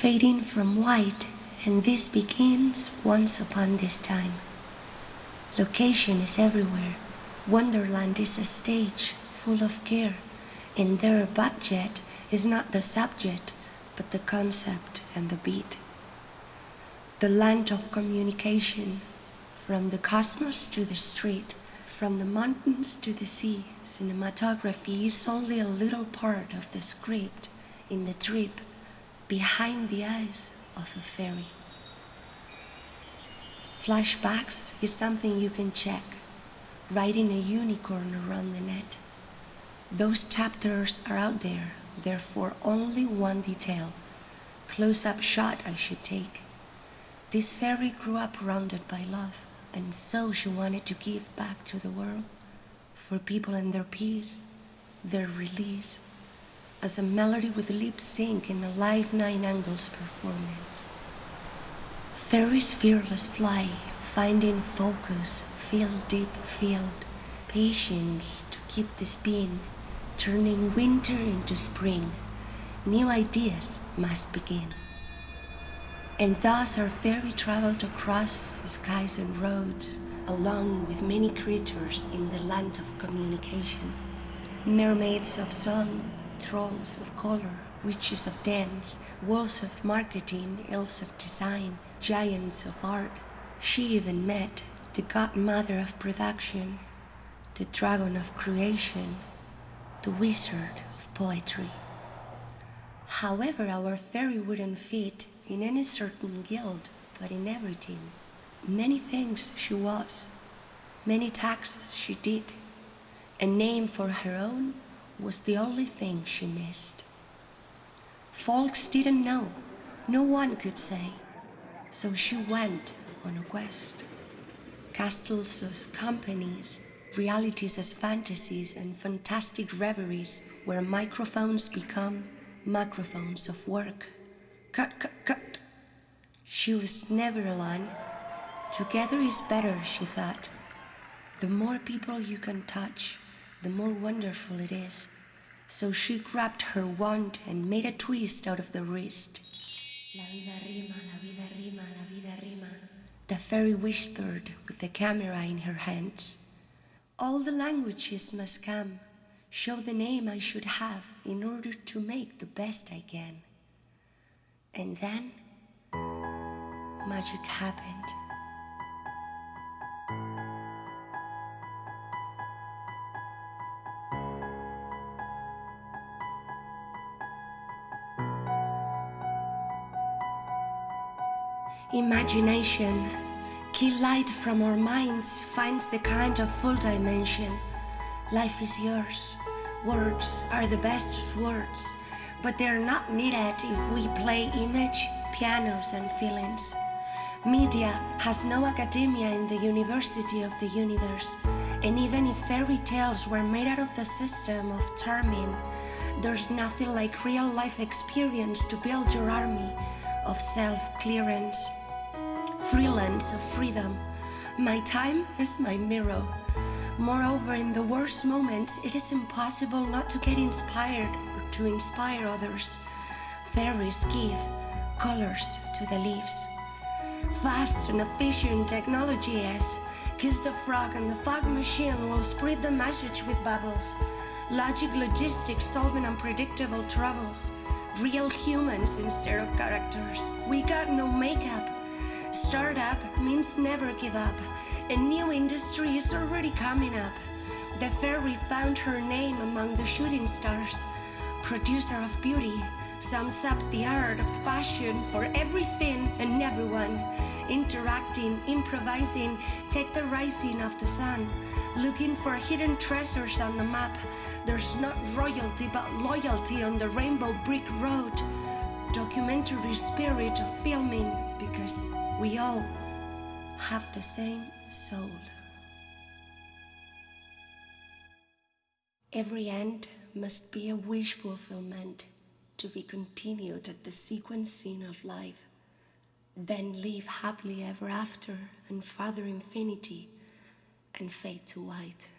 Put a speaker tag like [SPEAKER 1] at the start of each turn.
[SPEAKER 1] fading from white, and this begins once upon this time. Location is everywhere. Wonderland is a stage full of care, and their budget is not the subject, but the concept and the beat. The land of communication, from the cosmos to the street, from the mountains to the sea, cinematography is only a little part of the script in the trip behind the eyes of a fairy. Flashbacks is something you can check, riding a unicorn around the net. Those chapters are out there, therefore only one detail, close-up shot I should take. This fairy grew up rounded by love, and so she wanted to give back to the world, for people and their peace, their release, as a melody with lip sync in a live nine angles performance. Fairies fearless fly, finding focus, feel deep field, patience to keep the spin, turning winter into spring. New ideas must begin. And thus our fairy traveled across skies and roads, along with many creatures in the land of communication. Mermaids of song, trolls of color, witches of dance, wolves of marketing, elves of design, giants of art. She even met the godmother of production, the dragon of creation, the wizard of poetry. However, our fairy wouldn't fit in any certain guild, but in everything. Many things she was, many taxes she did, a name for her own was the only thing she missed. Folks didn't know, no one could say, so she went on a quest. Castles as companies, realities as fantasies, and fantastic reveries where microphones become microphones of work. Cut, cut, cut. She was never alone. Together is better, she thought. The more people you can touch, the more wonderful it is. So she grabbed her wand and made a twist out of the wrist. La vida rima, la vida rima, la vida rima. The fairy whispered with the camera in her hands. All the languages must come, show the name I should have in order to make the best I can. And then magic happened. Imagination, key light from our minds, finds the kind of full dimension. Life is yours. Words are the best words, but they're not needed if we play image, pianos, and feelings. Media has no academia in the University of the Universe, and even if fairy tales were made out of the system of charming, there's nothing like real life experience to build your army of self-clearance freelance of freedom. My time is my mirror. Moreover, in the worst moments, it is impossible not to get inspired or to inspire others. Fairies give colors to the leaves. Fast and efficient technology is. Kiss the frog and the fog machine will spread the message with bubbles. Logic logistics solving unpredictable troubles. Real humans instead of characters. We got no makeup Startup means never give up. A new industry is already coming up. The fairy found her name among the shooting stars. Producer of beauty sums up the art of fashion for everything and everyone. Interacting, improvising, take the rising of the sun. Looking for hidden treasures on the map. There's not royalty but loyalty on the rainbow brick road. Documentary spirit of filming because we all have the same soul. Every end must be a wish fulfillment to be continued at the sequencing of life, then live happily ever after and further infinity and fade to white.